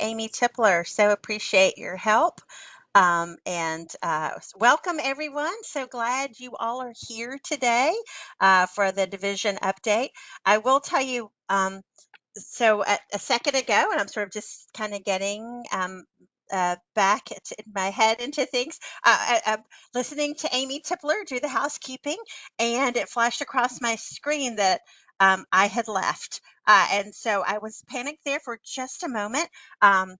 Amy Tipler. So appreciate your help. Um, and uh, welcome everyone. So glad you all are here today uh, for the division update. I will tell you, um, so a, a, second ago, and I'm sort of just kind of getting um, uh, back in my head into things, uh, I, I'm listening to Amy Tipler do the housekeeping, and it flashed across my screen that um, I had left. Uh, and so I was panicked there for just a moment. Um,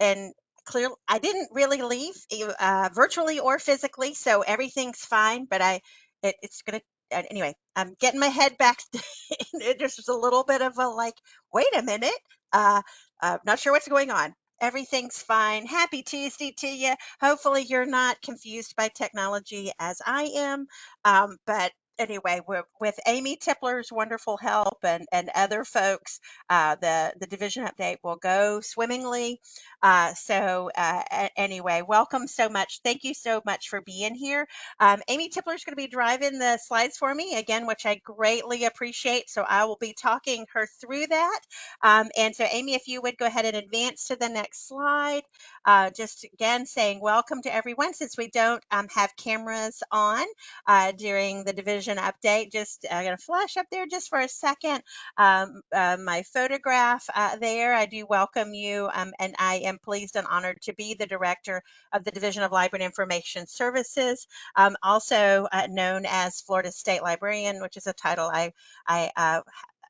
and clearly, I didn't really leave uh, virtually or physically, so everything's fine. But I, it, it's gonna anyway. I'm getting my head back. There's a little bit of a like, wait a minute. Uh, uh, not sure what's going on. Everything's fine. Happy Tuesday to you. Hopefully, you're not confused by technology as I am. Um, but anyway, with Amy Tipler's wonderful help and, and other folks, uh, the, the division update will go swimmingly. Uh, so uh, anyway, welcome so much. Thank you so much for being here. Um, Amy Tipler is going to be driving the slides for me again, which I greatly appreciate. So I will be talking her through that. Um, and so Amy, if you would go ahead and advance to the next slide, uh, just again saying welcome to everyone since we don't um, have cameras on uh, during the division update. Just I'm going to flash up there just for a second. Um, uh, my photograph uh, there. I do welcome you, um, and I am pleased and honored to be the director of the Division of Library and Information Services, um, also uh, known as Florida State Librarian, which is a title I I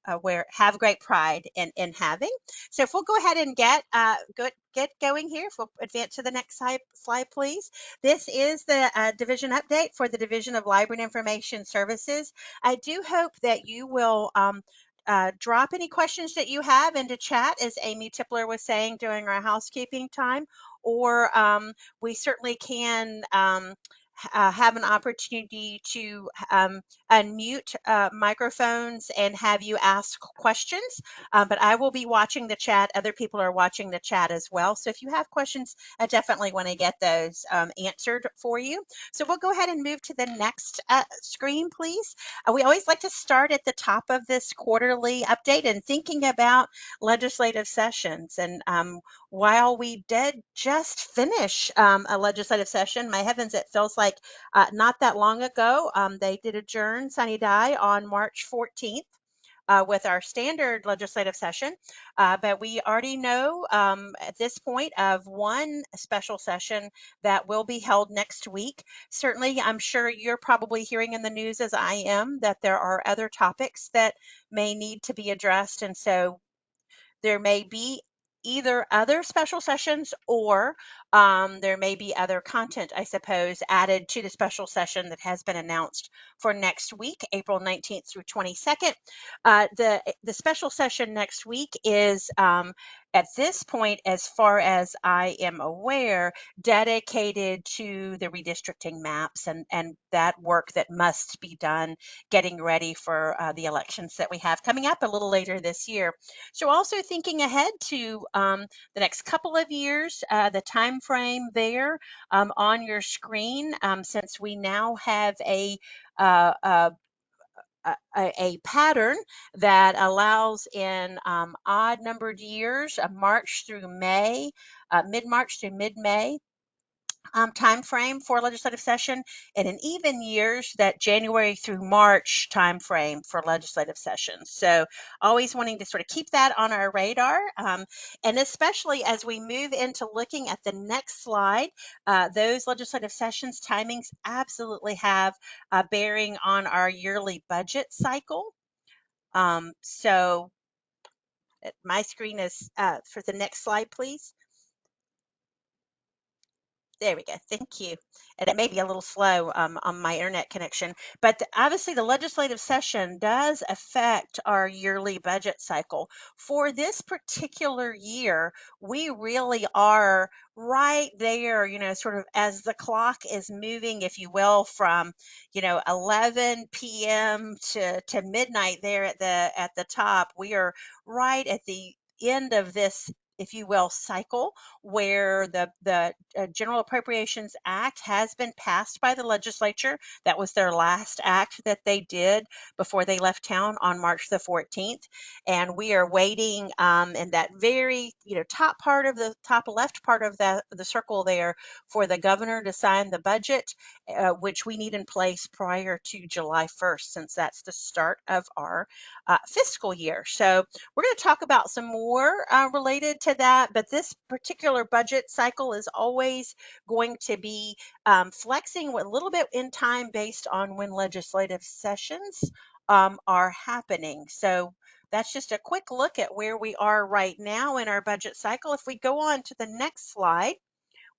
uh, uh, have great pride in, in having. So if we'll go ahead and get uh, good, get going here, if we'll advance to the next slide, slide please. This is the uh, division update for the Division of Library and Information Services. I do hope that you will um, uh, drop any questions that you have into chat, as Amy Tipler was saying during our housekeeping time, or um, we certainly can um, uh, have an opportunity to um, unmute uh, microphones and have you ask questions. Uh, but I will be watching the chat. Other people are watching the chat as well. So if you have questions, I definitely want to get those um, answered for you. So we'll go ahead and move to the next uh, screen, please. We always like to start at the top of this quarterly update and thinking about legislative sessions. And um, while we did just finish um, a legislative session, my heavens, it feels like uh, not that long ago, um, they did adjourn sine die on March 14th. Uh, with our standard legislative session, uh, but we already know um, at this point of one special session that will be held next week. Certainly, I'm sure you're probably hearing in the news as I am that there are other topics that may need to be addressed, and so there may be either other special sessions or um, there may be other content, I suppose, added to the special session that has been announced for next week, April 19th through 22nd. Uh, the, the special session next week is um, at this point, as far as I am aware, dedicated to the redistricting maps and, and that work that must be done getting ready for uh, the elections that we have coming up a little later this year. So also thinking ahead to um, the next couple of years, uh, the time frame there um, on your screen, um, since we now have a uh, a, a, pattern that allows in um, odd numbered years, uh, March through May, uh, mid-March through mid-May, um, time frame for legislative session and in even years that January through March time frame for legislative sessions. So always wanting to sort of keep that on our radar um, and especially as we move into looking at the next slide, uh, those legislative sessions timings absolutely have a bearing on our yearly budget cycle. Um, so my screen is uh, for the next slide, please. There we go. Thank you. And it may be a little slow um, on my internet connection, but obviously the legislative session does affect our yearly budget cycle. For this particular year, we really are right there, you know, sort of as the clock is moving, if you will, from, you know, 11 p.m. to, to midnight there at the at the top. We are right at the end of this if you will, cycle where the the uh, General Appropriations Act has been passed by the legislature. That was their last act that they did before they left town on March the 14th, and we are waiting um, in that very you know top part of the top left part of the the circle there for the governor to sign the budget, uh, which we need in place prior to July 1st, since that's the start of our uh, fiscal year. So we're going to talk about some more uh, related to that, but this particular budget cycle is always going to be um, flexing a little bit in time based on when legislative sessions um, are happening. So that's just a quick look at where we are right now in our budget cycle. If we go on to the next slide,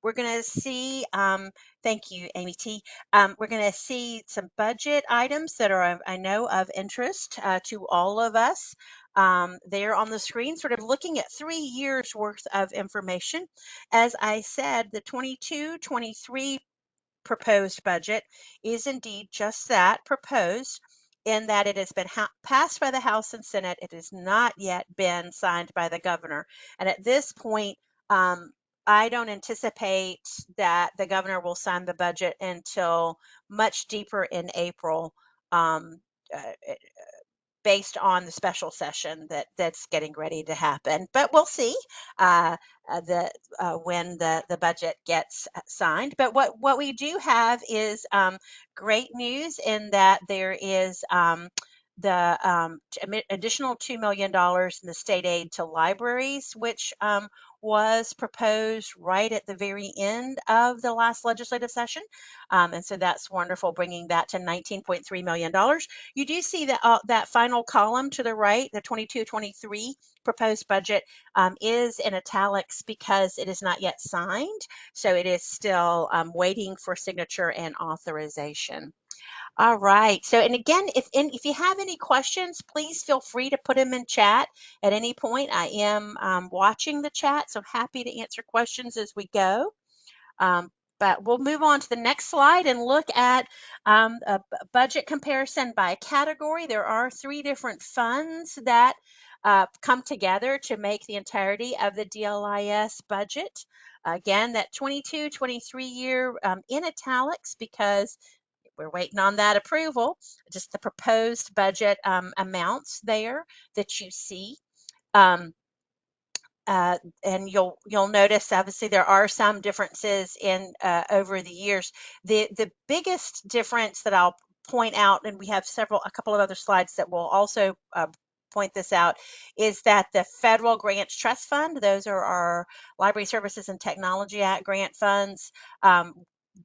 we're going to see, um, thank you, Amy T. Um, we're going to see some budget items that are, I know, of interest uh, to all of us. Um, there on the screen, sort of looking at three years worth of information. As I said, the 22 23 proposed budget is indeed just that proposed in that it has been passed by the House and Senate. It has not yet been signed by the governor. And at this point, um, I don't anticipate that the governor will sign the budget until much deeper in April. Um, uh, based on the special session that that's getting ready to happen. But we'll see uh, uh, the uh, when the the budget gets uh, signed. But what what we do have is um, great news in that there is. Um, the um, additional $2 million in the state aid to libraries, which um, was proposed right at the very end of the last legislative session. Um, and so that's wonderful, bringing that to $19.3 million. You do see that, uh, that final column to the right, the 22-23 proposed budget um, is in italics because it is not yet signed. So it is still um, waiting for signature and authorization. All right. So, and again, if if you have any questions, please feel free to put them in chat at any point. I am um, watching the chat, so happy to answer questions as we go. Um, but we'll move on to the next slide and look at um, a budget comparison by category. There are three different funds that uh, come together to make the entirety of the DLIS budget. Again, that 22 23 year um, in italics because we're waiting on that approval. Just the proposed budget um, amounts there that you see. Um, uh, and you'll you'll notice obviously there are some differences in uh, over the years. The the biggest difference that I'll point out, and we have several a couple of other slides that will also uh, point this out, is that the federal grants trust fund, those are our Library Services and Technology Act grant funds. Um,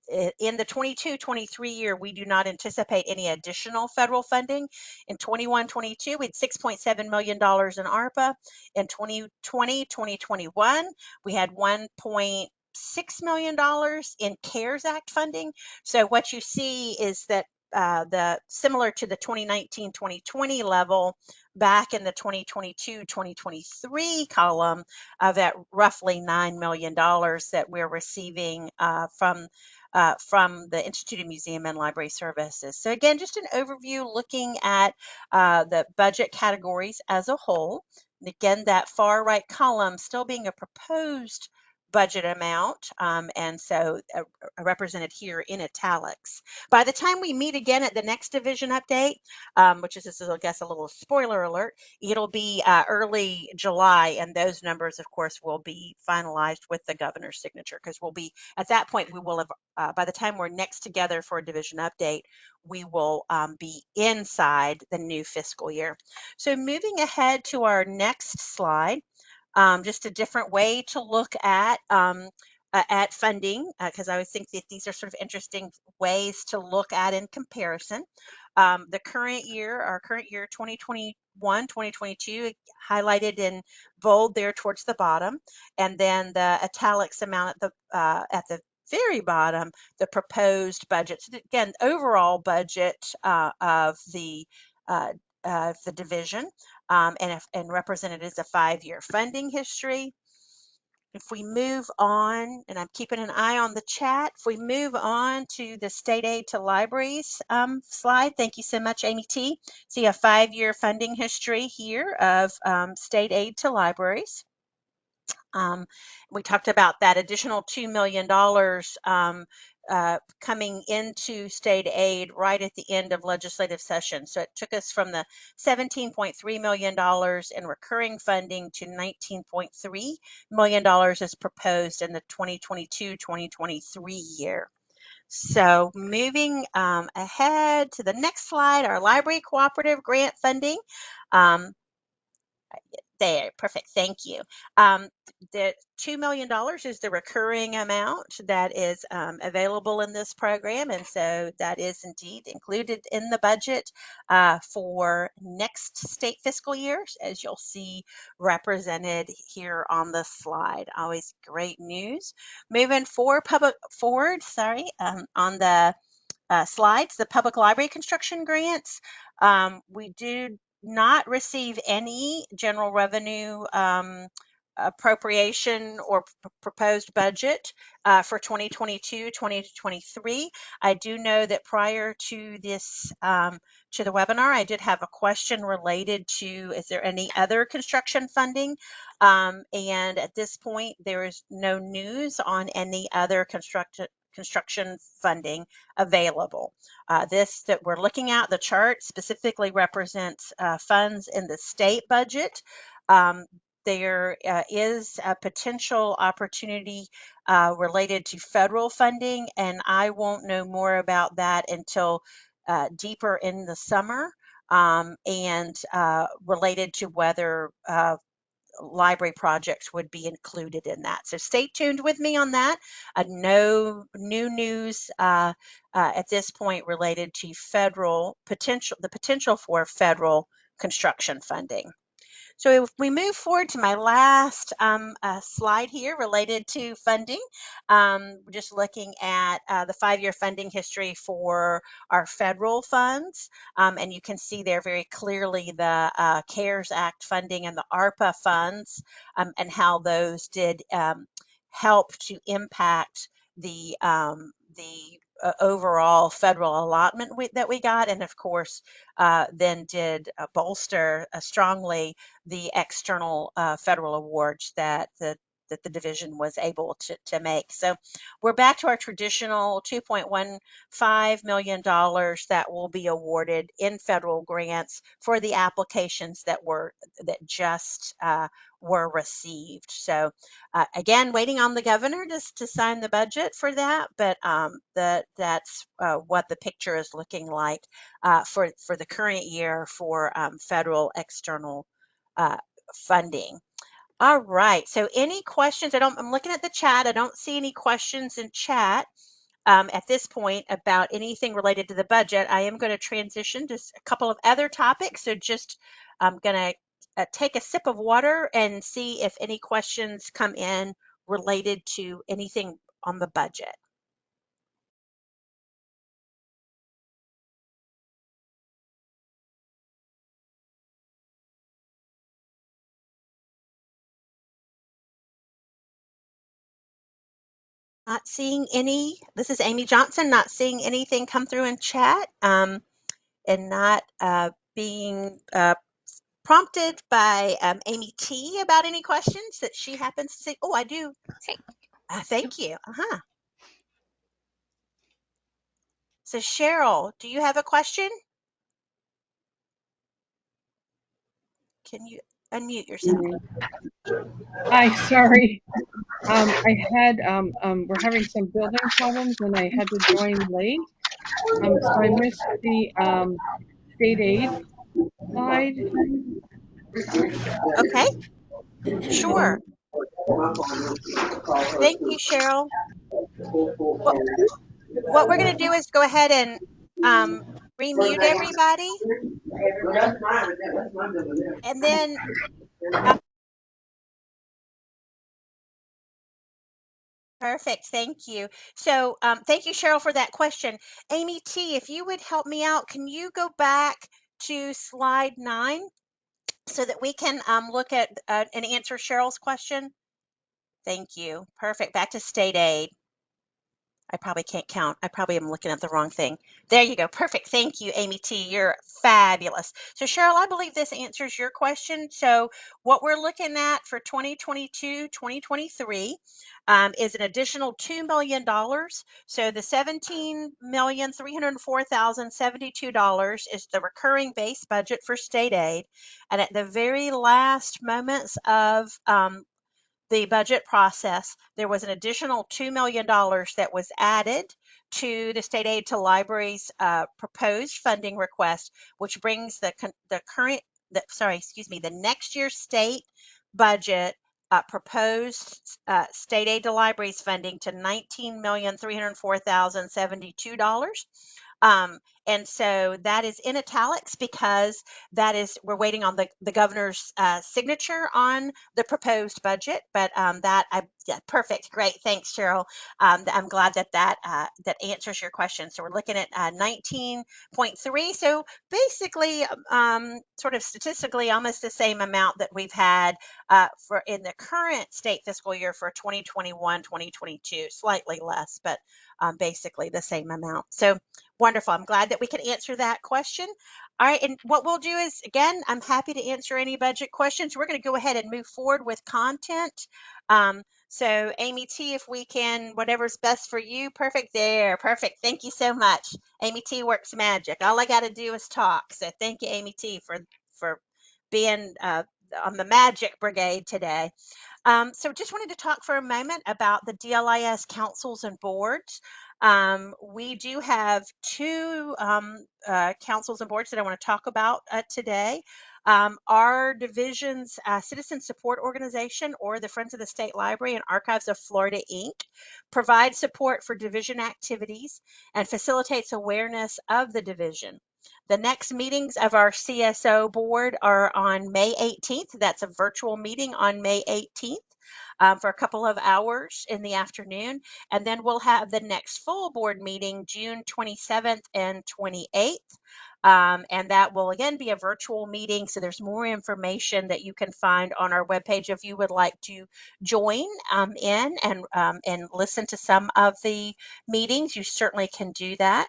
in the 22-23 year, we do not anticipate any additional federal funding. In 21-22, we had $6.7 million in ARPA. In 2020-2021, we had 1.6 million dollars in CARES Act funding. So what you see is that uh, the similar to the 2019-2020 level back in the 2022-2023 column of that roughly $9 million that we're receiving uh, from uh, from the Institute of Museum and Library Services. So again, just an overview looking at uh, the budget categories as a whole. And again, that far right column still being a proposed budget amount, um, and so uh, represented here in italics. By the time we meet again at the next division update, um, which is, this is, I guess, a little spoiler alert, it'll be uh, early July, and those numbers, of course, will be finalized with the governor's signature, because we'll be, at that point, we will have, uh, by the time we're next together for a division update, we will um, be inside the new fiscal year. So moving ahead to our next slide, um, just a different way to look at um, uh, at funding because uh, I always think that these are sort of interesting ways to look at in comparison. Um, the current year, our current year 2021, 2022, highlighted in bold there towards the bottom, and then the italics amount at the uh, at the very bottom, the proposed budget. So again, overall budget uh, of the uh, the division um, and, and represented as a five-year funding history. If we move on, and I'm keeping an eye on the chat, if we move on to the state aid to libraries um, slide, thank you so much, Amy T. See a five-year funding history here of um, state aid to libraries. Um, we talked about that additional $2 million um, uh, coming into state aid right at the end of legislative session. So it took us from the $17.3 million in recurring funding to $19.3 million as proposed in the 2022-2023 year. So moving um, ahead to the next slide, our library cooperative grant funding. Um, there, perfect. Thank you. Um, the $2 million is the recurring amount that is um, available in this program. And so that is indeed included in the budget uh, for next state fiscal years, as you'll see represented here on the slide. Always great news. Moving forward, public forward, sorry, um, on the uh, slides, the public library construction grants. Um, we do not receive any general revenue um, appropriation or proposed budget uh, for 2022 2023 i do know that prior to this um, to the webinar i did have a question related to is there any other construction funding? Um, and at this point there is no news on any other construction construction funding available uh, this that we're looking at, the chart specifically represents uh, funds in the state budget. Um, there uh, is a potential opportunity uh, related to federal funding, and I won't know more about that until uh, deeper in the summer um, and uh, related to whether library projects would be included in that. So stay tuned with me on that. Uh, no new news uh, uh, at this point related to federal potential, the potential for federal construction funding. So if we move forward to my last um, uh, slide here related to funding, um, just looking at uh, the five-year funding history for our federal funds, um, and you can see there very clearly the uh, CARES Act funding and the ARPA funds um, and how those did um, help to impact the um, the uh, overall federal allotment we, that we got, and of course, uh, then did uh, bolster uh, strongly the external uh, federal awards that the that the division was able to, to make. So we're back to our traditional $2.15 million that will be awarded in federal grants for the applications that were that just uh, were received. So uh, again, waiting on the governor to, to sign the budget for that, but um, the, that's uh, what the picture is looking like uh, for, for the current year for um, federal external uh, funding. All right. So any questions? I don't. I'm looking at the chat. I don't see any questions in chat um, at this point about anything related to the budget. I am going to transition to a couple of other topics. So just I'm going to uh, take a sip of water and see if any questions come in related to anything on the budget. Not seeing any. This is Amy Johnson. Not seeing anything come through in chat, um, and not uh, being uh, prompted by um, Amy T about any questions that she happens to see. Oh, I do. Thank Uh, thank you. Uh huh. So Cheryl, do you have a question? Can you unmute yourself? Hi, sorry. Um, I had, um, um, we're having some building problems and I had to join late. Um, so I missed the, um, state aid slide. Okay. Sure. Thank you, Cheryl. What, what we're going to do is go ahead and um, remute everybody, and then Perfect. Thank you. So, um, thank you, Cheryl, for that question. Amy T, if you would help me out, can you go back to slide nine so that we can um, look at uh, and answer Cheryl's question? Thank you. Perfect. Back to state aid. I probably can't count. I probably am looking at the wrong thing. There you go. Perfect. Thank you, Amy T. You're fabulous. So, Cheryl, I believe this answers your question. So, what we're looking at for 2022 2023 um, is an additional $2 million. So, the $17,304,072 is the recurring base budget for state aid. And at the very last moments of um, the budget process, there was an additional $2 million that was added to the state aid to libraries uh, proposed funding request, which brings the, the current, the, sorry, excuse me, the next year's state budget uh, proposed uh, state aid to libraries funding to $19,304,072. Um, and so that is in italics because that is we're waiting on the, the governor's uh, signature on the proposed budget. But um, that I yeah, perfect, great, thanks, Cheryl. Um, I'm glad that that uh, that answers your question. So we're looking at uh, 19.3. So basically, um, sort of statistically, almost the same amount that we've had uh, for in the current state fiscal year for 2021, 2022, slightly less, but um, basically the same amount. So wonderful. I'm glad that we could answer that question. All right, and what we'll do is, again, I'm happy to answer any budget questions. We're going to go ahead and move forward with content. Um, so Amy T, if we can, whatever's best for you, perfect there, perfect. Thank you so much. Amy T works magic. All I got to do is talk. So thank you, Amy T, for for being uh, on the magic brigade today. Um, so just wanted to talk for a moment about the DLIS councils and boards. Um, we do have two um, uh, councils and boards that I want to talk about uh, today. Um, our division's uh, citizen support organization, or the Friends of the State Library and Archives of Florida, Inc., provides support for division activities and facilitates awareness of the division. The next meetings of our CSO board are on May 18th. That's a virtual meeting on May 18th. Um, for a couple of hours in the afternoon. And then we'll have the next full board meeting June 27th and 28th. Um, and that will again be a virtual meeting. So there's more information that you can find on our webpage if you would like to join um, in and, um, and listen to some of the meetings. You certainly can do that.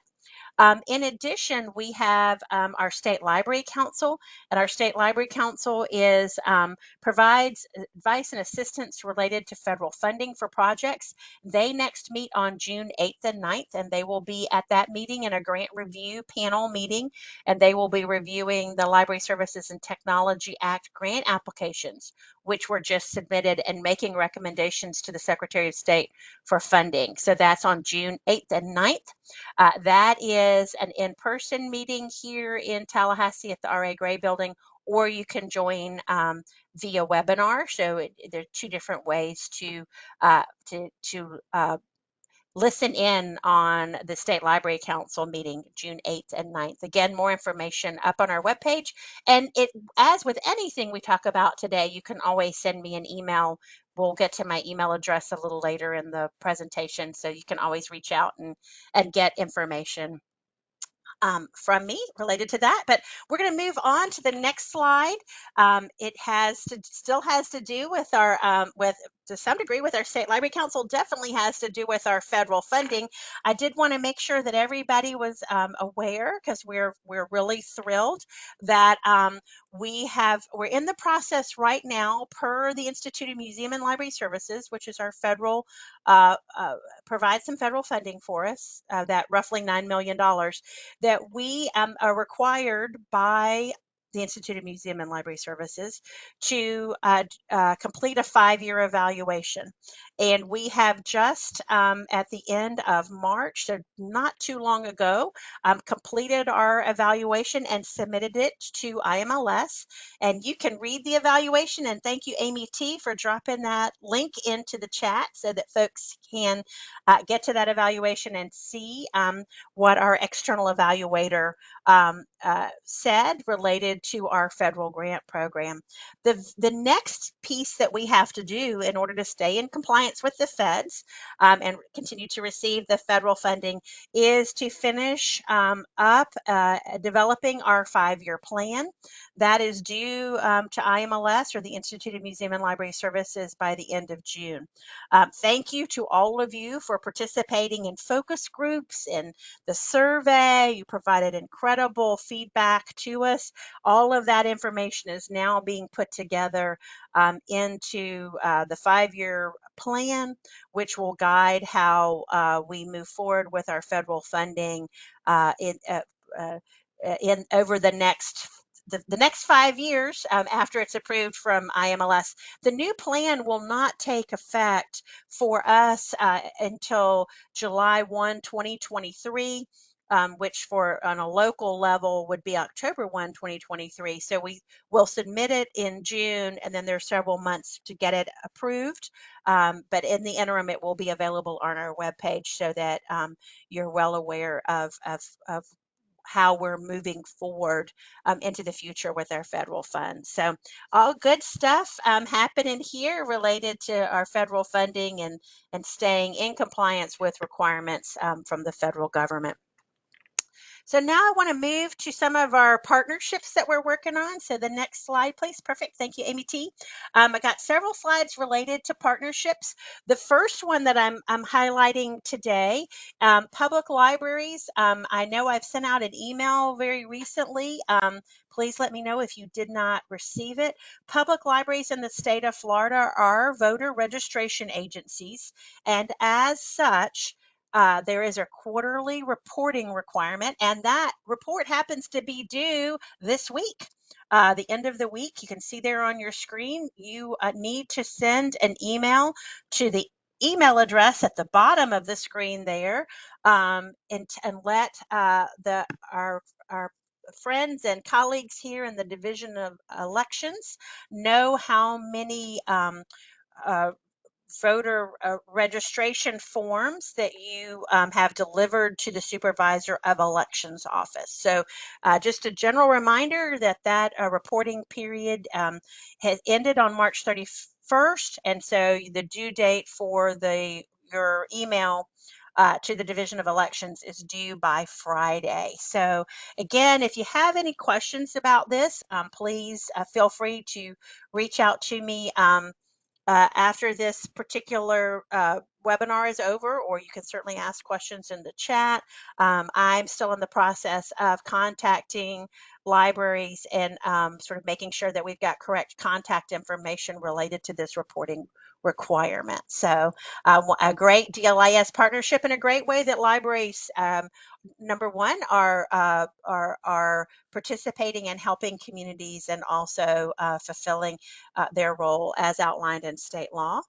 Um, in addition, we have um, our state library council, and our state library council is um, provides advice and assistance related to federal funding for projects. They next meet on June 8th and 9th, and they will be at that meeting in a grant review panel meeting, and they will be reviewing the Library Services and Technology Act grant applications, which were just submitted, and making recommendations to the Secretary of State for funding. So that's on June 8th and 9th. Uh, that is an in-person meeting here in Tallahassee at the R.A. Gray Building, or you can join um, via webinar. So it, there are two different ways to uh, to to uh, listen in on the State Library Council meeting June 8th and 9th. Again, more information up on our webpage. And it, as with anything we talk about today, you can always send me an email. We'll get to my email address a little later in the presentation, so you can always reach out and, and get information um, from me related to that. But we're going to move on to the next slide. Um, it has to still has to do with our um, with to some degree with our state library council definitely has to do with our federal funding. I did want to make sure that everybody was um, aware because we're we're really thrilled that um, we have we're in the process right now per the institute of museum and library services which is our federal uh, uh, provides some federal funding for us uh, that roughly $9 million that we um, are required by the Institute of Museum and Library Services to uh, uh, complete a five-year evaluation. And we have just um, at the end of March, so not too long ago, um, completed our evaluation and submitted it to IMLS. And you can read the evaluation. And thank you, Amy T, for dropping that link into the chat so that folks can uh, get to that evaluation and see um, what our external evaluator um, uh, said related to our federal grant program. The, the next piece that we have to do in order to stay in compliance compliance with the feds um, and continue to receive the federal funding is to finish um, up uh, developing our five-year plan. That is due um, to IMLS or the Institute of Museum and Library Services by the end of June. Um, thank you to all of you for participating in focus groups and the survey. You provided incredible feedback to us. All of that information is now being put together um, into uh, the five-year plan, which will guide how uh, we move forward with our federal funding uh, in, uh, uh, in over the next the, the next five years um, after it's approved from IMLS. The new plan will not take effect for us uh, until July 1, 2023 um, which for on a local level would be October 1, 2023. So we will submit it in June, and then there's several months to get it approved. Um, but in the interim, it will be available on our webpage so that um, you're well aware of, of, of how we're moving forward um, into the future with our federal funds. So all good stuff um, happening here related to our federal funding and, and staying in compliance with requirements um, from the federal government. So now I want to move to some of our partnerships that we're working on. So the next slide, please. Perfect. Thank you, Amy T. Um, I got several slides related to partnerships. The first one that I'm, I'm highlighting today, um, public libraries. Um, I know I've sent out an email very recently. Um, please let me know if you did not receive it. Public libraries in the state of Florida are voter registration agencies, and as such, uh, there is a quarterly reporting requirement, and that report happens to be due this week. Uh, the end of the week, you can see there on your screen, you uh, need to send an email to the email address at the bottom of the screen there um, and, and let uh, the our, our friends and colleagues here in the Division of Elections know how many um, uh, voter uh, registration forms that you um, have delivered to the supervisor of elections office. So uh, just a general reminder that that uh, reporting period um, has ended on March 31st. And so the due date for the your email uh, to the Division of Elections is due by Friday. So again, if you have any questions about this, um, please uh, feel free to reach out to me. Um, uh, after this particular uh, webinar is over, or you can certainly ask questions in the chat. Um, I'm still in the process of contacting libraries and um, sort of making sure that we've got correct contact information related to this reporting requirement. So uh, a great DLIS partnership and a great way that libraries, um, number one, are, uh, are, are participating and helping communities and also uh, fulfilling uh, their role as outlined in state law.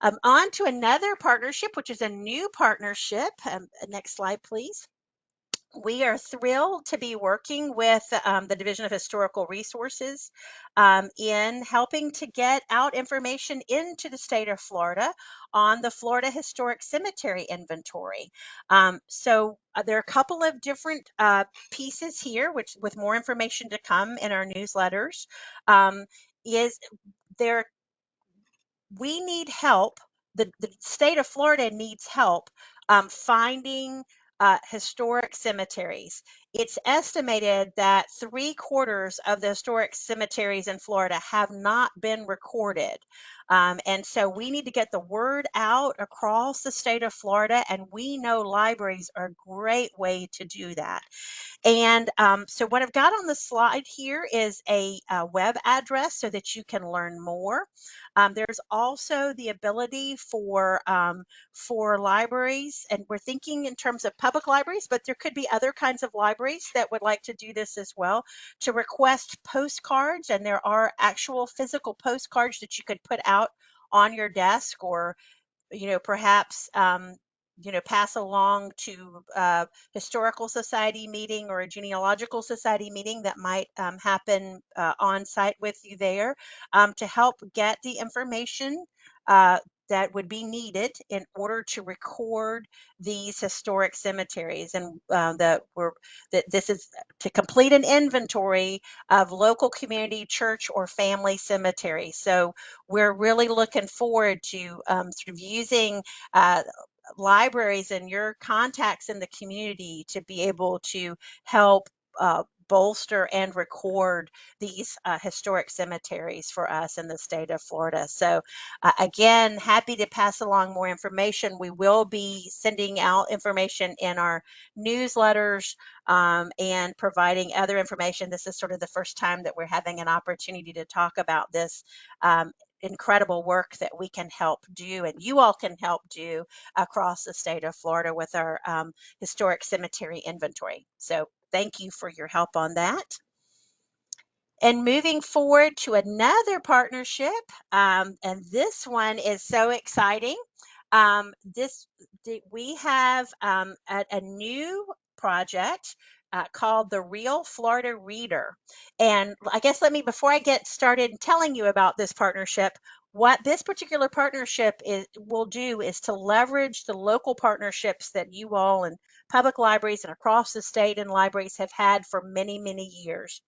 Um, on to another partnership, which is a new partnership. Um, next slide, please we are thrilled to be working with um, the Division of Historical Resources um, in helping to get out information into the state of Florida on the Florida Historic Cemetery Inventory. Um, so uh, there are a couple of different uh, pieces here, which with more information to come in our newsletters. Um, is there we need help. The, the state of Florida needs help um, finding Uh, historic cemeteries. It's estimated that three quarters of the historic cemeteries in Florida have not been recorded. Um, and so we need to get the word out across the state of Florida, and we know libraries are a great way to do that. And um, so what I've got on the slide here is a, a web address so that you can learn more. Um, there's also the ability for um, for libraries, and we're thinking in terms of public libraries, but there could be other kinds of libraries that would like to do this as well, to request postcards, and there are actual physical postcards that you could put out on your desk or you know perhaps um, you know, pass along to a historical society meeting or a genealogical society meeting that might um, happen uh, on site with you there um, to help get the information uh, that would be needed in order to record these historic cemeteries. And uh, that we're that this is to complete an inventory of local community church or family cemeteries. So we're really looking forward to um, sort of using uh, libraries and your contacts in the community to be able to help uh, bolster and record these uh, historic cemeteries for us in the state of Florida. So uh, again, happy to pass along more information. We will be sending out information in our newsletters um, and providing other information. This is sort of the first time that we're having an opportunity to talk about this um, incredible work that we can help do and you all can help do across the state of Florida with our um, historic cemetery inventory. So thank you for your help on that. And moving forward to another partnership, um, and this one is so exciting. Um, this we have um, a, a, new project uh, called the Real Florida Reader. And I guess let me before I get started telling you about this partnership, what this particular partnership is will do is to leverage the local partnerships that you all and public libraries and across the state and libraries have had for many many years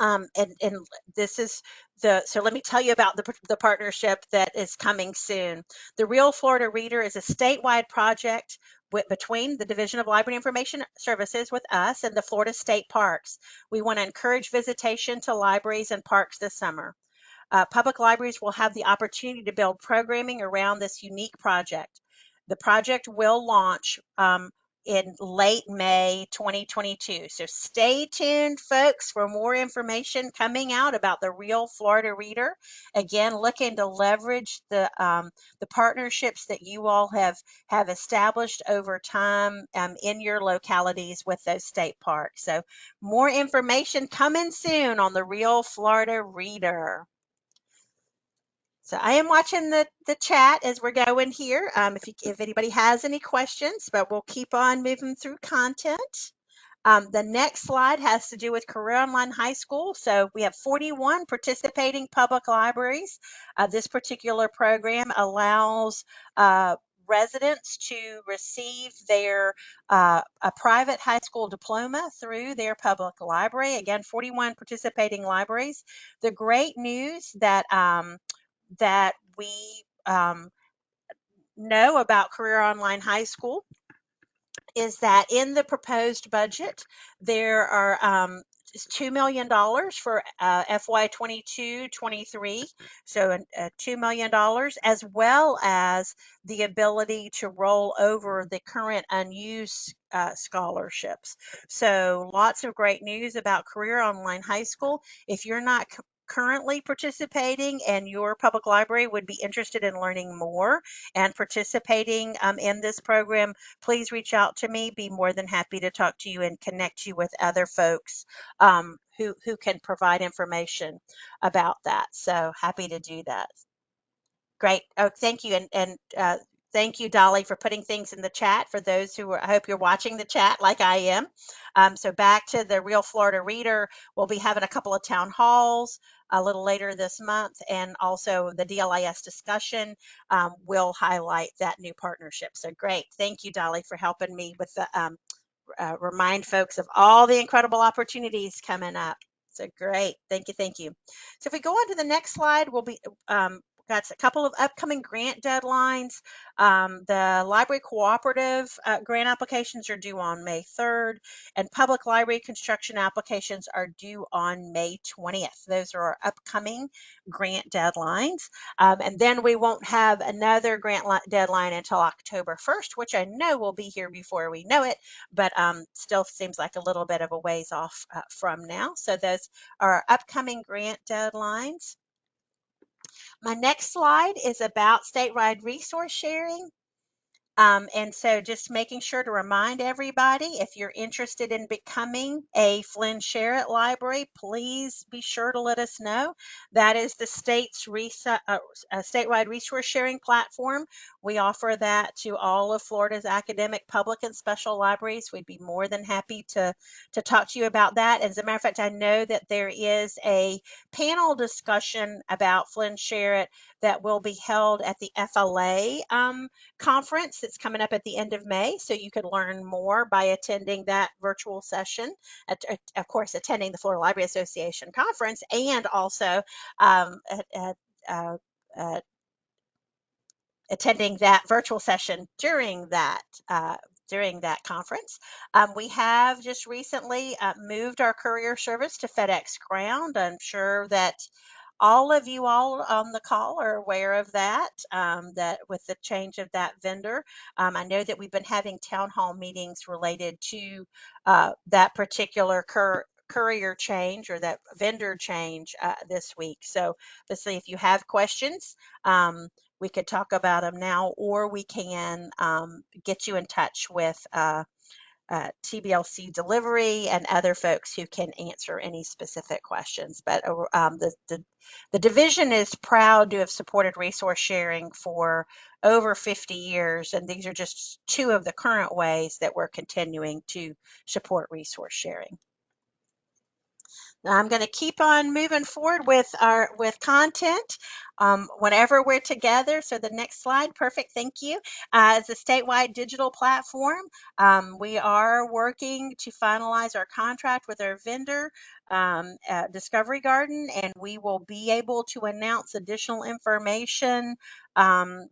um, and, and this is the, so let me tell you about the, the partnership that is coming soon. The Real Florida Reader is a statewide project with, between the Division of Library Information Services with us and the Florida State Parks. We want to encourage visitation to libraries and parks this summer. Uh, public libraries will have the opportunity to build programming around this unique project. The project will launch um, in late May 2022. So stay tuned, folks, for more information coming out about the Real Florida Reader. Again, looking to leverage the um, the partnerships that you all have have established over time um, in your localities with those state parks. So more information coming soon on the Real Florida Reader. So I am watching the, the chat as we're going here. Um, if, you, if anybody has any questions, but we'll keep on moving through content. Um, the next slide has to do with Career Online High School. So we have 41 participating public libraries. Uh, this particular program allows uh, residents to receive their uh, a private high school diploma through their public library. Again, 41 participating libraries. The great news that um, that we um, know about Career Online High School is that in the proposed budget, there are um, $2 million for uh, FY22-23, so uh, $2 million, as well as the ability to roll over the current unused uh, scholarships. So lots of great news about Career Online High School. If you're not currently participating and your public library would be interested in learning more and participating um, in this program, please reach out to me. Be more than happy to talk to you and connect you with other folks um, who, who can provide information about that. So happy to do that. Great. Oh, thank you. And, and uh, Thank you, Dolly, for putting things in the chat. For those who are, I hope you're watching the chat like I am. Um, so back to the Real Florida Reader, we'll be having a couple of town halls a little later this month, and also the DLIS discussion um, will highlight that new partnership. So great. Thank you, Dolly, for helping me with the um, uh, remind folks of all the incredible opportunities coming up. So great. Thank you. Thank you. So if we go on to the next slide, we'll be um, got a couple of upcoming grant deadlines. Um, the library cooperative uh, grant applications are due on May 3rd, and public library construction applications are due on May 20th. Those are our upcoming grant deadlines. Um, and then we won't have another grant deadline until October 1st, which I know will be here before we know it, but um, still seems like a little bit of a ways off uh, from now. So those are our upcoming grant deadlines. My next slide is about statewide resource sharing. Um, and so just making sure to remind everybody if you're interested in becoming a FLIN SHAREit Library, please be sure to let us know. That is the state's uh, uh, statewide resource sharing platform. We offer that to all of Florida's academic, public, and special libraries. We'd be more than happy to, to talk to you about that. As a matter of fact, I know that there is a panel discussion about FLIN SHAREit that will be held at the FLA um, conference that's coming up at the end of May. So you can learn more by attending that virtual session, at, at, of course, attending the Florida Library Association conference and also um, at, uh, attending that virtual session during that uh, during that conference. Um, we have just recently uh, moved our courier service to FedEx Ground. I'm sure that all of you all on the call are aware of that, um, that with the change of that vendor. Um, I know that we've been having town hall meetings related to uh, that particular cur courier change or that vendor change uh, this week. So let's see if you have questions, um, we could talk about them now, or we can um, get you in touch with uh, uh, TBLC delivery and other folks who can answer any specific questions. But uh, um, the, the, the division is proud to have supported resource sharing for over 50 years, and these are just two of the current ways that we're continuing to support resource sharing. I'm going to keep on moving forward with our with content um, whenever we're together. So the next slide, perfect, thank you. Uh, as a statewide digital platform, um, we are working to finalize our contract with our vendor, um, Discovery Garden, and we will be able to announce additional information um,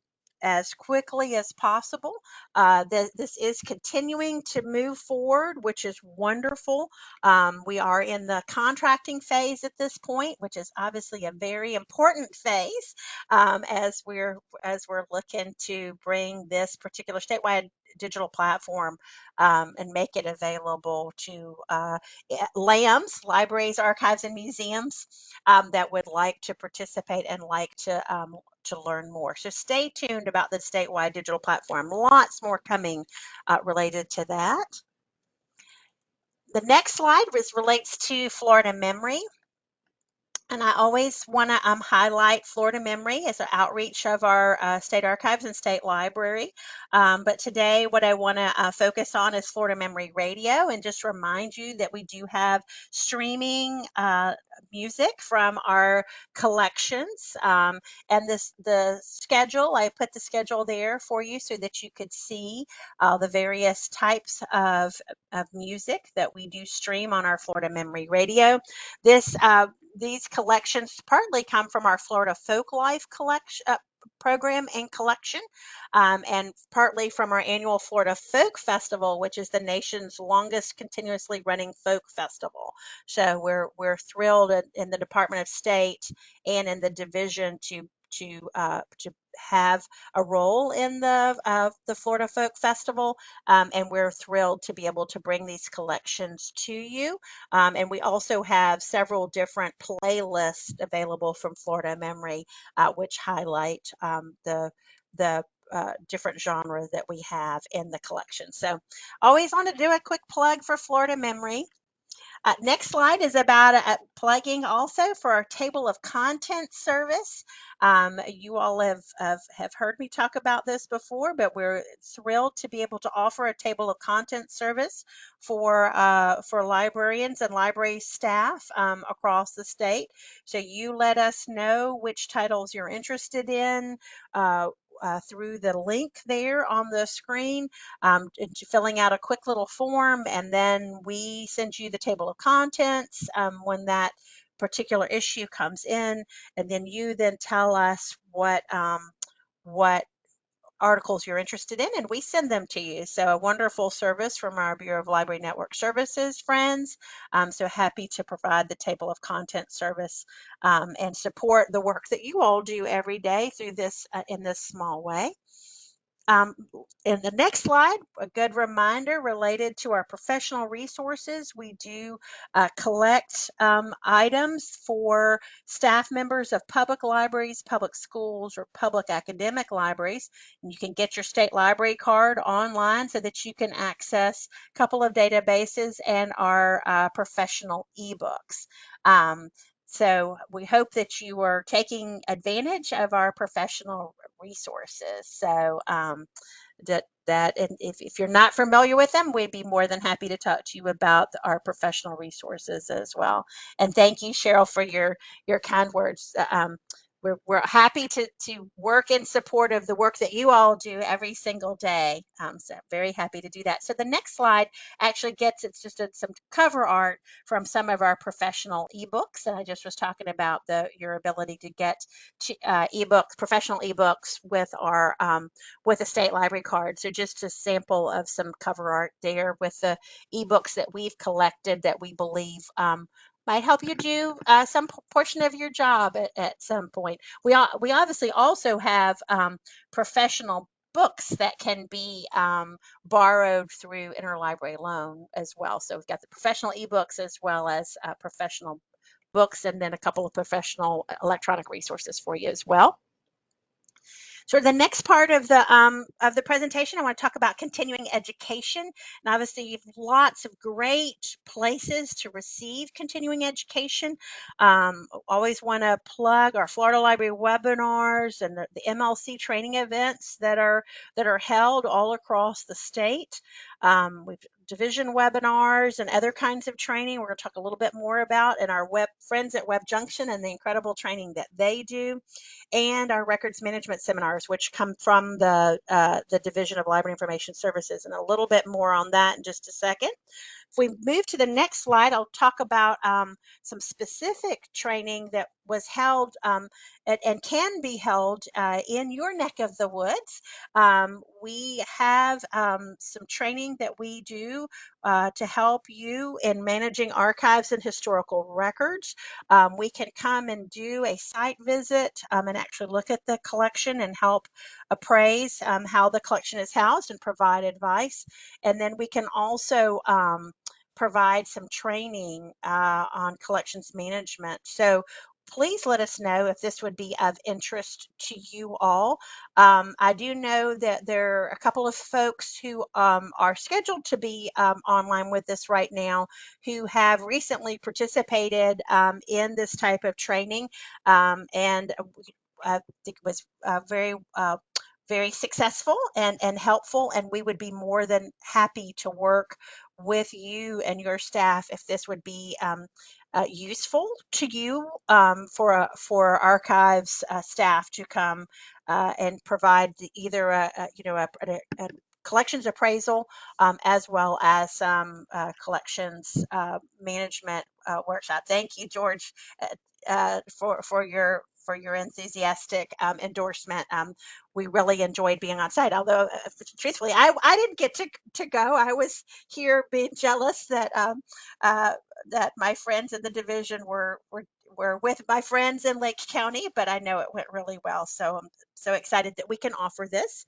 as quickly as possible. Uh, th this is continuing to move forward, which is wonderful. Um, we are in the contracting phase at this point, which is obviously a very important phase um, as we're as we're looking to bring this particular statewide digital platform um, and make it available to uh, LAMs, libraries, archives, and museums um, that would like to participate and like to um, to learn more. So stay tuned about the statewide digital platform. Lots more coming uh, related to that. The next slide relates to Florida Memory. And I always want to um, highlight Florida Memory as an outreach of our uh, state archives and state library. Um, but today, what I want to uh, focus on is Florida Memory Radio and just remind you that we do have streaming uh, music from our collections. Um, and this the schedule, I put the schedule there for you so that you could see uh, the various types of, of music that we do stream on our Florida Memory Radio. This uh, these collections partly come from our Florida Folk Life collection uh, program and collection, um, and partly from our annual Florida Folk Festival, which is the nation's longest continuously running folk festival. So we're we're thrilled in the Department of State and in the division to to uh, to have a role in the uh, the Florida Folk Festival, um, and we're thrilled to be able to bring these collections to you. Um, and we also have several different playlists available from Florida Memory, uh, which highlight um, the the uh, different genres that we have in the collection. So always want to do a quick plug for Florida Memory. Uh, next slide is about uh, plugging also for our table of content service. Um, you all have, have, have heard me talk about this before, but we're thrilled to be able to offer a table of content service for, uh, for librarians and library staff um, across the state. So you let us know which titles you're interested in, uh, uh, through the link there on the screen, um, filling out a quick little form, and then we send you the table of contents um, when that particular issue comes in, and then you then tell us what um, what articles you're interested in and we send them to you. So a wonderful service from our Bureau of Library Network Services friends. Um, so happy to provide the table of content service um, and support the work that you all do every day through this uh, in this small way. Um, in the next slide, a good reminder related to our professional resources. We do uh, collect um, items for staff members of public libraries, public schools, or public academic libraries. And you can get your state library card online so that you can access a couple of databases and our uh, professional ebooks. Um, so we hope that you are taking advantage of our professional resources. So um, that that and if, if you're not familiar with them, we'd be more than happy to talk to you about our professional resources as well. And thank you, Cheryl, for your your kind words. Uh, Um, we're, we're happy to, to work in support of the work that you all do every single day. Um, so very happy to do that. So the next slide actually gets it's just a, some cover art from some of our professional ebooks. And I just was talking about the your ability to get to, uh, ebooks, professional ebooks with our um, with a state library card. So just a sample of some cover art there with the ebooks that we've collected that we believe um, might help you do uh, some portion of your job at, at some point. We we obviously also have um, professional books that can be um, borrowed through interlibrary loan as well. So we've got the professional ebooks as well as uh, professional books and then a couple of professional electronic resources for you as well. So the next part of the um, of the presentation, I want to talk about continuing education. And obviously, you've lots of great places to receive continuing education. Um, always want to plug our Florida Library webinars and the, the MLC training events that are that are held all across the state. Um, we've division webinars and other kinds of training. We're going to talk a little bit more about and our web friends at WebJunction and the incredible training that they do and our records management seminars which come from the uh, the division of library information services and a little bit more on that in just a second. If we move to the next slide i'll talk about um, some specific training that was held um, and, can be held uh, in your neck of the woods um, we have um, some training that we do uh, to help you in managing archives and historical records. Um, we can come and do a site visit um, and actually look at the collection and help appraise um, how the collection is housed and provide advice. And then we can also um, provide some training uh, on collections management. So please let us know if this would be of interest to you all. Um, I do know that there are a couple of folks who um, are scheduled to be um, online with us right now who have recently participated um, in this type of training um, and uh, I think it was uh, very uh, very successful and, and helpful and we would be more than happy to work with you and your staff if this would be um, uh, useful to you um, for a, for archives uh, staff to come uh, and provide either a, a you know a, a, collections appraisal um, as well as some uh, collections uh, management workshop. Thank you, George, for for your for your enthusiastic um, endorsement. Um, we really enjoyed being on site. Although, uh, truthfully, I, I didn't get to, to go. I was here being jealous that um, uh, that my friends in the division were were were with my friends in Lake County, but I know it went really well. So I'm so excited that we can offer this.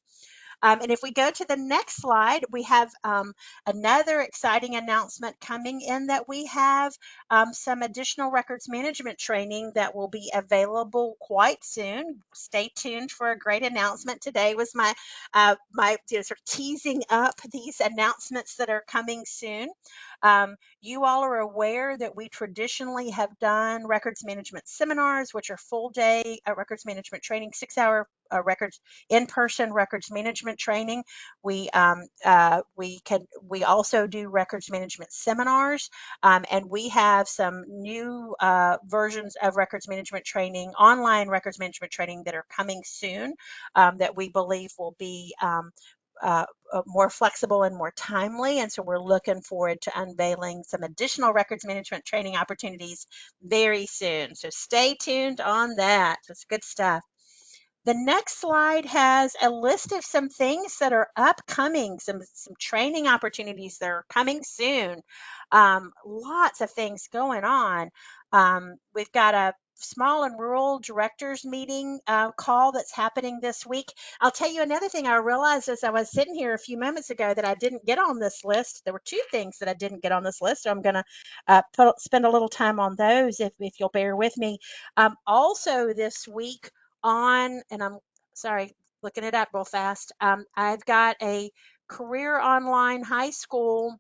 Um, and if we go to the next slide, we have um, another exciting announcement coming in that we have um, some additional records management training that will be available quite soon. Stay tuned for a great announcement. Today was my uh, my you know, sort of teasing up these announcements that are coming soon. Um, you all are aware that we traditionally have done records management seminars, which are full day uh, records management training, six hour uh, records in-person records management training. We um, uh, we can we also do records management seminars, um, and we have some new uh, versions of records management training, online records management training that are coming soon um, that we believe will be um, uh, uh, more flexible and more timely. And so we're looking forward to unveiling some additional records management training opportunities very soon. So stay tuned on that. It's good stuff. The next slide has a list of some things that are upcoming, some, some training opportunities that are coming soon. Um, lots of things going on. Um, we've got a small and rural directors meeting uh, call that's happening this week. I'll tell you another thing I realized as I was sitting here a few moments ago that I didn't get on this list. There were two things that I didn't get on this list. So I'm going to uh, put, spend a little time on those if, if you'll bear with me. Um, also, this week on, and I'm sorry, looking it up real fast, um, I've got a career online high school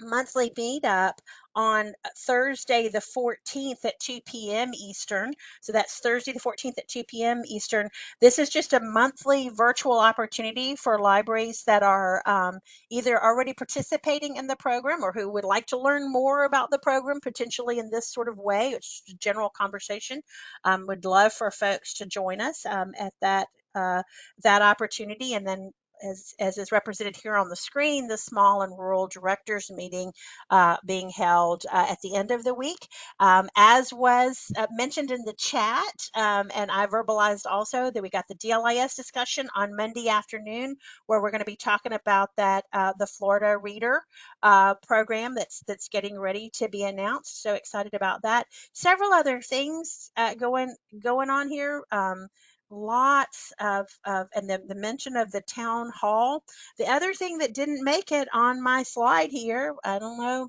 monthly meetup on Thursday, the 14th at 2 p.m. Eastern. So that's Thursday, the 14th at 2 p.m. Eastern. This is just a monthly virtual opportunity for libraries that are um, either already participating in the program or who would like to learn more about the program, potentially in this sort of way. It's a general conversation. Um, would love for folks to join us um, at that uh, that opportunity and then as, as is represented here on the screen, the small and rural directors meeting uh, being held uh, at the end of the week. Um, as was uh, mentioned in the chat, um, and I verbalized also that we got the DLIS discussion on Monday afternoon, where we're going to be talking about that uh, the Florida Reader uh, program that's that's getting ready to be announced. So excited about that. Several other things uh, going going on here. Um, lots of, of and the, the mention of the town hall. The other thing that didn't make it on my slide here, I don't know,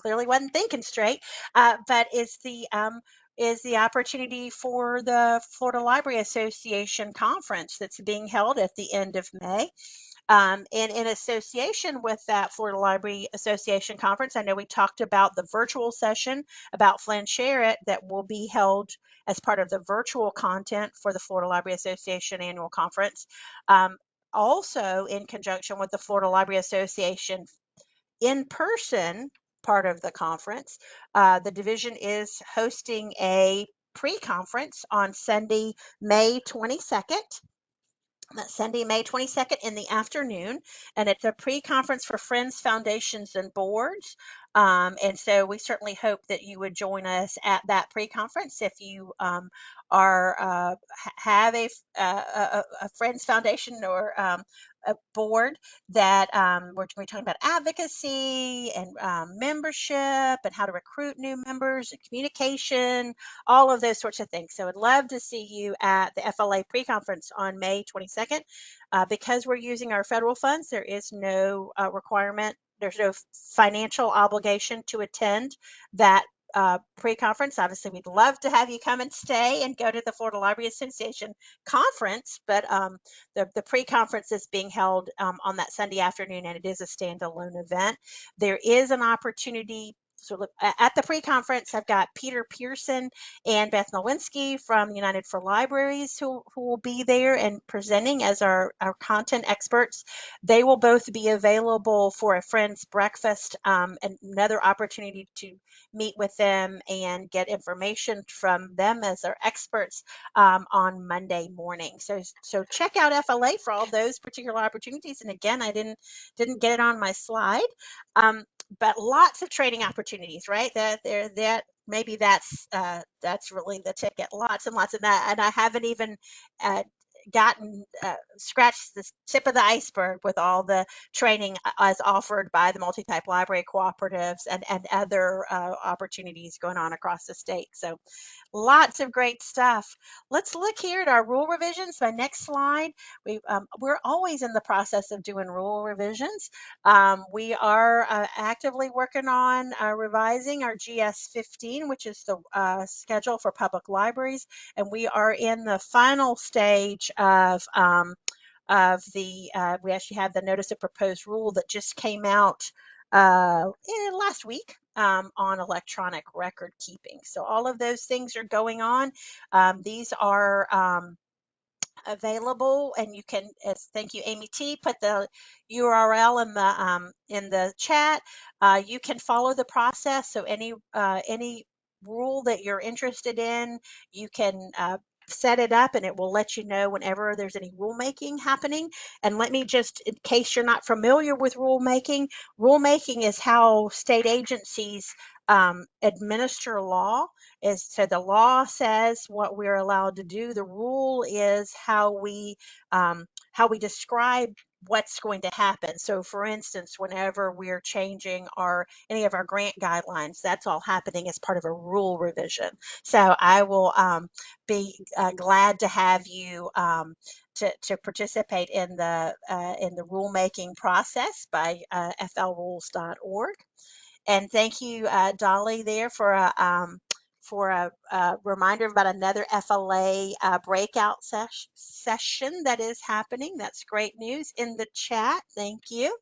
clearly wasn't thinking straight, uh, but is the um, is the opportunity for the Florida Library Association conference that's being held at the end of May. Um, and in association with that Florida Library Association conference, I know we talked about the virtual session about FLIN SHAREit that will be held as part of the virtual content for the Florida Library Association annual conference. Um, also, in conjunction with the Florida Library Association in person part of the conference, uh, the division is hosting a pre conference on Sunday, May 22nd that's Sunday, May 22nd in the afternoon, and it's a pre-conference for Friends, Foundations, and Boards. Um, and so we certainly hope that you would join us at that pre-conference if you um, are uh, have a, uh, a, a, Friends Foundation or um, a board that um, we're, we're, talking about advocacy and um, membership and how to recruit new members and communication, all of those sorts of things. So I'd love to see you at the FLA pre-conference on May 22nd. Uh, because we're using our federal funds, there is no uh, requirement, there's no financial obligation to attend that uh, pre-conference. Obviously, we'd love to have you come and stay and go to the Florida Library Association conference, but um, the, the pre-conference is being held um, on that Sunday afternoon, and it is a standalone event. There is an opportunity so at the pre-conference, I've got Peter Pearson and Beth Nawalinski from United for Libraries who, who will be there and presenting as our, our content experts. They will both be available for a friend's breakfast, um, another opportunity to meet with them and get information from them as our experts um, on Monday morning. So, so check out FLA for all those particular opportunities. And again, I didn't didn't get it on my slide. Um, but lots of training opportunities, right? That there, that maybe that's uh, that's really the ticket. Lots and lots of that, and I haven't even uh, gotten uh, scratched the tip of the iceberg with all the training uh, as offered by the multi-type library cooperatives and and other uh, opportunities going on across the state. So Lots of great stuff. Let's look here at our rule revisions. My next slide, we, um, we're always in the process of doing rule revisions. Um, we are uh, actively working on uh, revising our GS 15, which is the uh, schedule for public libraries, and we are in the final stage of um, of the, uh, we actually have the notice of proposed rule that just came out uh, eh, last week um, on electronic record keeping. So all of those things are going on. Um, these are um, available and you can as thank you amy t put the url in the um, in the chat uh, you can follow the process so any uh, any rule that you're interested in you can uh, set it up and it will let you know whenever there's any rulemaking happening. And let me just, in case you're not familiar with rulemaking, rulemaking is how state agencies um, administer law. Is so the law says what we're allowed to do. The rule is how we um, how we describe what's going to happen. So for instance, whenever we're changing our any of our grant guidelines, that's all happening as part of a rule revision. So I will um, be uh, glad to have you um, to, to participate in the uh, in the rulemaking process by uh, flrules.org. And thank you, uh, Dolly, there for a um, for a, a reminder about another FLA uh, breakout session that is happening. That's great news in the chat. Thank you.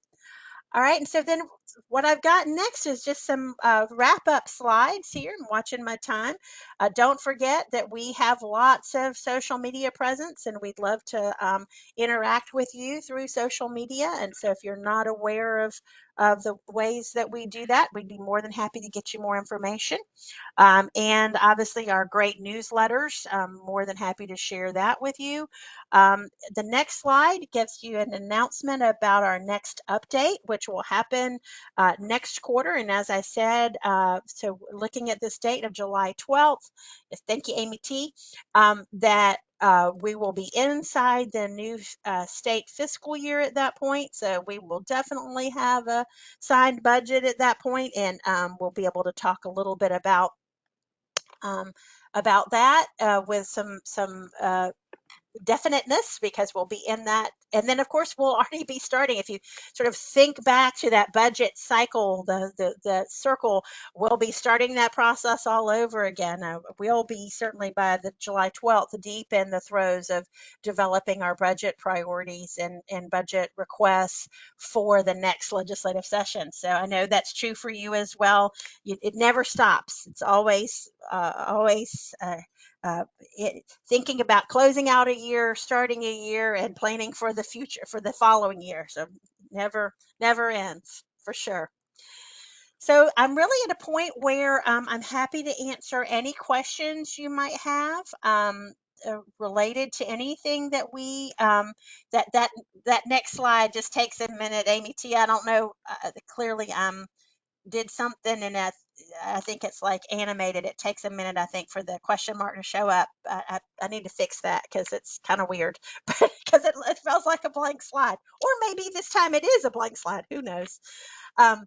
All right, and so then what I've got next is just some uh, wrap up slides here. I'm watching my time. Uh, don't forget that we have lots of social media presence and we'd love to um, interact with you through social media. And so if you're not aware of, of the ways that we do that, we'd be more than happy to get you more information. Um, and obviously our great newsletters, I'm more than happy to share that with you. Um, the next slide gives you an announcement about our next update, which will happen uh, next quarter. And as I said, uh, so looking at this date of July 12th, thank you, Amy T, um, that uh, we will be inside the new uh, state fiscal year at that point. So we will definitely have a signed budget at that point, and um, we'll be able to talk a little bit about um, about that uh, with some some uh, definiteness because we'll be in that. And then, of course, we'll already be starting. If you sort of think back to that budget cycle, the, the, the circle, we'll be starting that process all over again. Uh, we'll be certainly by the July 12th deep in the throes of developing our budget priorities and, and budget requests for the next legislative session. So I know that's true for you as well. You, it never stops. It's always, uh, always uh, uh, it, thinking about closing out a year, starting a year, and planning for the future for the following year. So never, never ends for sure. So I'm really at a point where um, I'm happy to answer any questions you might have um, uh, related to anything that we um, that that that next slide just takes a minute. Amy T, I don't know uh, clearly. I'm did something and I, I think it's like animated. It takes a minute, I think, for the question mark to show up. I, I, I need to fix that because it's kind of weird, because it, it feels like a blank slide. Or maybe this time it is a blank slide. Who knows? Um,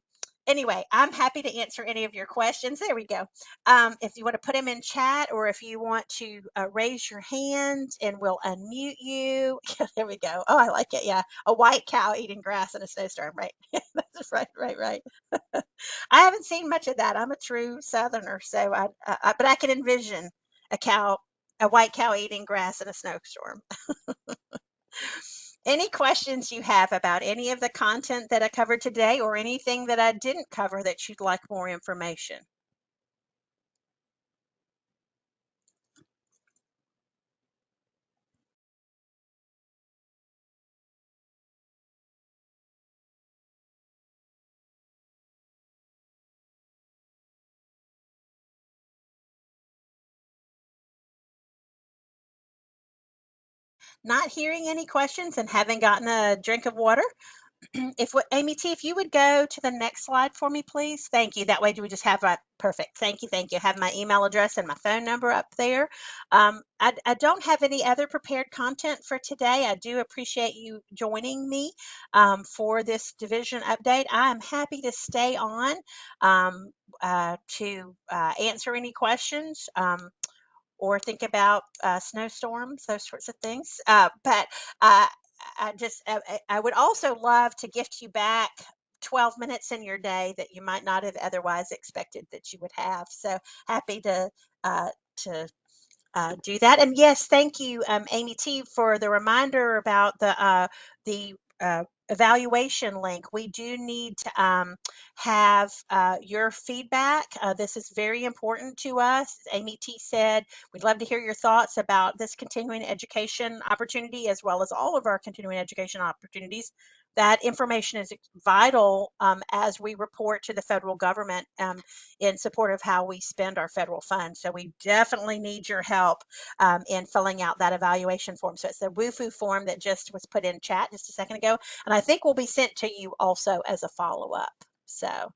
anyway, I'm happy to answer any of your questions. There we go. Um, if you want to put them in chat or if you want to uh, raise your hand and we'll unmute you. there we go. Oh, I like it. Yeah. A white cow eating grass in a snowstorm, right? That's right, right, right. I haven't seen much of that. I'm a true Southerner, so I, I but I can envision a cow, a white cow eating grass in a snowstorm. Any questions you have about any of the content that I covered today or anything that I didn't cover that you'd like more information? Not hearing any questions and having gotten a drink of water, if Amy T, if you would go to the next slide for me, please. Thank you. That way, do we just have a perfect? Thank you, thank you. Have my email address and my phone number up there. Um, I, I, don't have any other prepared content for today. I do appreciate you joining me um, for this division update. I am happy to stay on um, uh, to uh, answer any questions. Or think about uh, snowstorms, those sorts of things. Uh, but uh, I just, I, I would also love to gift you back 12 minutes in your day that you might not have otherwise expected that you would have. So happy to uh, to uh, do that. And yes, thank you, um, Amy T, for the reminder about the uh, the uh, evaluation link. We do need to um, have uh, your feedback. Uh, this is very important to us. Amy T said, we'd love to hear your thoughts about this continuing education opportunity as well as all of our continuing education opportunities that information is vital um, as we report to the federal government um, in support of how we spend our federal funds. So we definitely need your help um, in filling out that evaluation form. So it's the Wufoo form that just was put in chat just a second ago, and I think will be sent to you also as a follow-up. So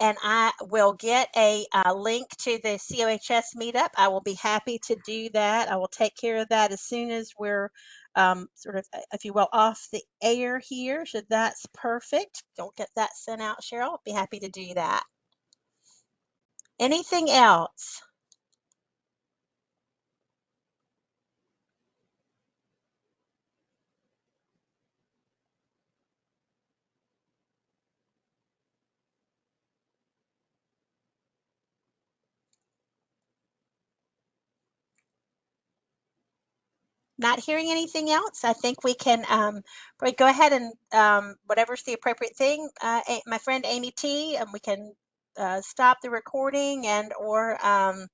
and I will get a, uh link to the COHS meetup. I will be happy to do that. I will take care of that as soon as we're um, sort of, uh, if you will, off the air here. So that's perfect. Don't get that sent out, Cheryl. I'll be happy to do that. Anything else? Not hearing anything else, I think we can um, go ahead and um, whatever's the appropriate thing. Uh, my friend Amy T, and we can uh, stop the recording and or um,